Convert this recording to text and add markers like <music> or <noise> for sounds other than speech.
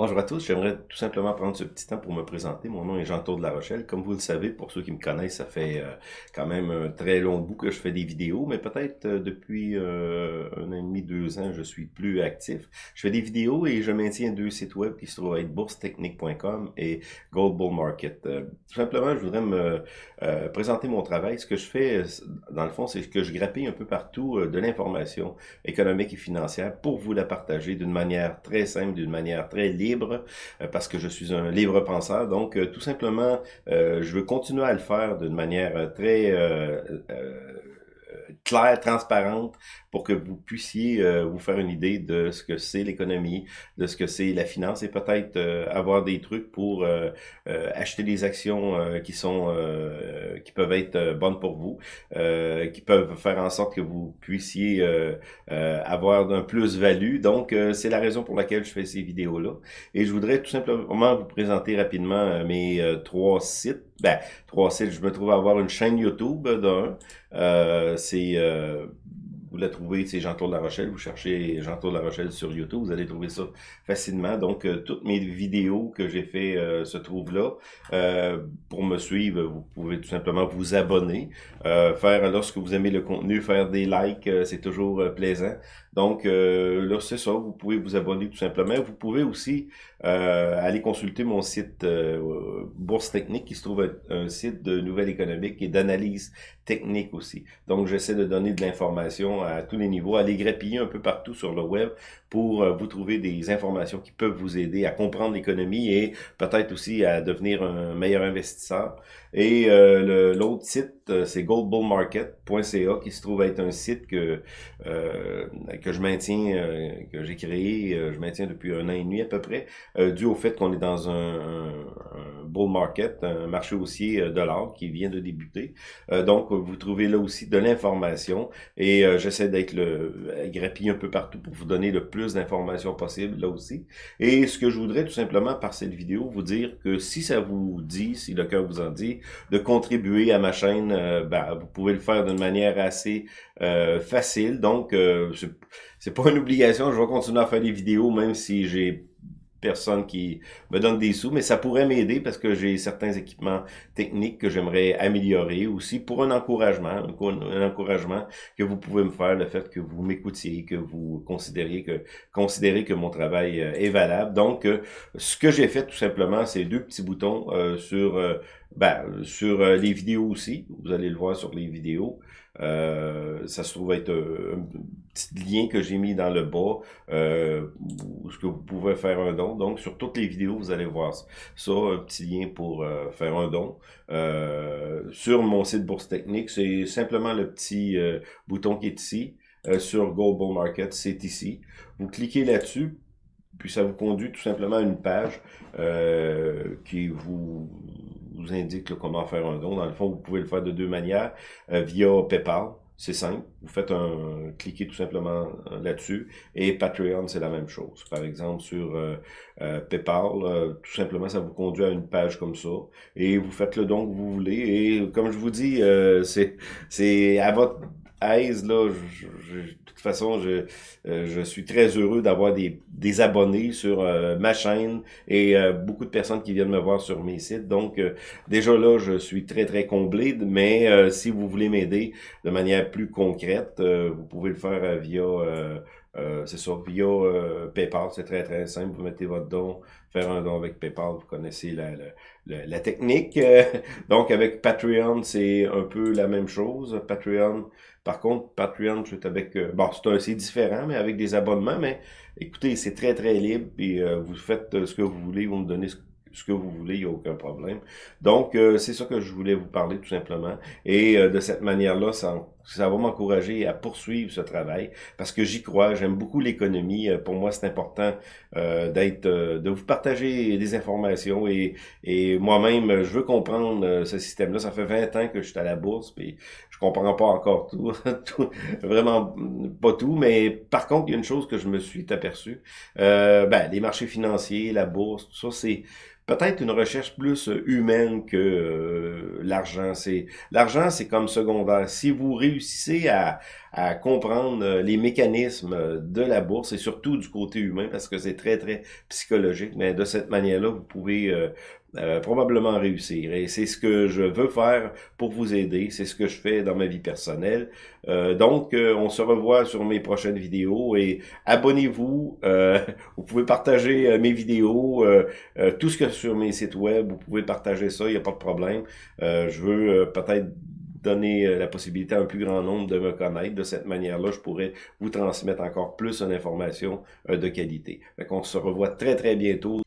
Bonjour à tous, j'aimerais tout simplement prendre ce petit temps pour me présenter. Mon nom est Jean-Claude de La Rochelle. Comme vous le savez, pour ceux qui me connaissent, ça fait euh, quand même un très long bout que je fais des vidéos, mais peut-être euh, depuis euh, un an deux ans, je suis plus actif. Je fais des vidéos et je maintiens deux sites web qui se trouvent être boursetechnique.com et Gold Bull Market. tout simplement, je voudrais me présenter mon travail. Ce que je fais, dans le fond, c'est que je grappille un peu partout de l'information économique et financière pour vous la partager d'une manière très simple, d'une manière très libre euh, parce que je suis un libre penseur. Donc, euh, tout simplement, euh, je veux continuer à le faire d'une manière très claire, transparente, pour que vous puissiez euh, vous faire une idée de ce que c'est l'économie, de ce que c'est la finance et peut-être euh, avoir des trucs pour euh, acheter des actions qui sont qui peuvent être bonnes pour vous, qui peuvent faire en sorte que vous puissiez avoir un plus-value. Donc, c'est la raison pour laquelle je fais ces vidéos-là. Et je voudrais tout simplement vous présenter rapidement mes trois sites. Ben, trois sites, je me trouve à avoir une chaîne YouTube d'un. c'est vous la trouvez, c'est Jean-Claude La Rochelle. Vous cherchez Jean-Claude La Rochelle sur YouTube, vous allez trouver ça facilement. Donc, euh, toutes mes vidéos que j'ai fait euh, se trouvent là. Euh, pour me suivre, vous pouvez tout simplement vous abonner. faire, lorsque vous aimez le contenu, faire des likes, c'est toujours plaisant. Donc, là, c'est ça. Vous pouvez vous abonner tout simplement. Vous pouvez aussi aller consulter mon site Bourse Technique, qui se trouve être un site de nouvelles économiques et d'analyse technique aussi. Donc, j'essaie de donner de l'information à tous les niveaux, allez grappiller un peu partout sur le web pour euh, vous trouver des informations qui peuvent vous aider à comprendre l'économie et peut-être aussi à devenir un meilleur investisseur. Et euh, l'autre site, euh, c'est goldbullmarket.ca qui se trouve être un site que que je maintiens, que j'ai créé, je maintiens depuis un an et demi à peu près, dû au fait qu'on est dans un, un, bull market, un marché haussier de l'or qui vient de débuter. donc, vous trouvez là aussi de l'information et j'essaie d'être le grappiller un peu partout pour vous donner le plus d'informations possibles là aussi. Et ce que je voudrais tout simplement par cette vidéo vous dire que si ça vous dit, si le cœur vous en dit, de contribuer à ma chaîne, euh, ben, vous pouvez le faire d'une manière assez euh, facile. Donc, euh, c'est pas une obligation, je vais continuer à faire des vidéos même si j'ai personne qui me donne des sous, mais ça pourrait m'aider parce que j'ai certains équipements techniques que j'aimerais améliorer aussi pour un encouragement, un, encouragement que vous pouvez me faire, le fait que vous m'écoutiez, que vous considériez que considérez que mon travail euh, est valable. Donc, euh, ce que j'ai fait tout simplement, c'est deux petits boutons euh, sur ben, sur les vidéos aussi. Vous allez le voir sur les vidéos. Euh, ça se trouve être un, petit lien que j'ai mis dans le bas, euh, ce que vous pouvez faire un don. Donc, sur toutes les vidéos, vous allez voir ça, un petit lien pour euh, faire un don. sur mon site Bourse Technique, c'est simplement le petit bouton qui est ici. sur Global Market, c'est ici. Vous cliquez là-dessus, puis ça vous conduit tout simplement à une page qui vous vous indique comment faire un don. Dans le fond, vous pouvez le faire de deux manières, euh, via PayPal, c'est simple. Vous faites un, cliquez tout simplement euh, là-dessus. Et Patreon, c'est la même chose. Par exemple, sur euh, PayPal, tout simplement, ça vous conduit à une page comme ça. Et vous faites le don que vous voulez. Et comme je vous dis, c'est c'est à votre aise, là, de toute façon, je, euh, je suis très heureux d'avoir des, des abonnés sur euh, ma chaîne et euh, beaucoup de personnes qui viennent me voir sur mes sites. Donc, déjà là, je suis très, très comblé, mais si vous voulez m'aider de manière plus concrète, vous pouvez le faire via... c'est ça, via PayPal, c'est très très simple. Vous mettez votre don, faire un don avec PayPal, vous connaissez la, la, la technique. <laughs> donc avec Patreon, c'est un peu la même chose. Patreon, par contre, Patreon, c'est avec... Euh, bon, c'est différent, mais avec des abonnements, mais écoutez, c'est très, très libre, et euh, vous faites euh, ce que vous voulez, vous me donnez ce ce que vous voulez, il n'y a aucun problème. Donc, euh, c'est ça que je voulais vous parler tout simplement. Et euh, de cette manière-là, ça, ça va m'encourager à poursuivre ce travail parce que j'y crois, j'aime beaucoup l'économie. Euh, pour moi, c'est important d'être, de vous partager des informations et, et moi-même, je veux comprendre ce système-là. Ça fait 20 ans que je suis à la bourse, puis je comprends pas encore tout, <laughs> tout vraiment pas tout, mais par contre, il y a une chose que je me suis aperçu. ben, les marchés financiers, la bourse, tout ça, c'est peut-être une recherche plus humaine que euh, l'argent. C'est L'argent, c'est comme secondaire. Si vous réussissez à, à comprendre les mécanismes de la bourse et surtout du côté humain parce que c'est très, très psychologique, mais de cette manière-là, vous pouvez euh, probablement réussir. Et c'est ce que je veux faire pour vous aider. C'est ce que je fais dans ma vie personnelle. Euh, donc, euh, on se revoit sur mes prochaines vidéos et abonnez-vous. <laughs> vous pouvez partager mes vidéos, tout ce que sur mes sites web. Vous pouvez partager ça, il n'y a pas de problème. je veux peut-être donner la possibilité à un plus grand nombre de me connaître. De cette manière-là, je pourrais vous transmettre encore plus d'informations de qualité. on se revoit très, très bientôt.